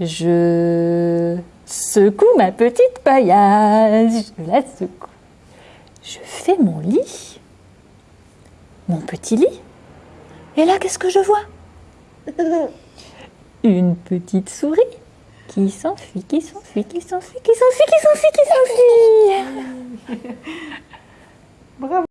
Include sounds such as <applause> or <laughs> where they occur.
Je secoue ma petite paillasse, je la secoue. Je fais mon lit, mon petit lit. Et là, qu'est-ce que je vois? <laughs> Une petite souris qui s'enfuit, qui s'enfuit, qui s'enfuit, qui s'enfuit, qui s'enfuit, qui s'enfuit. <laughs> Bravo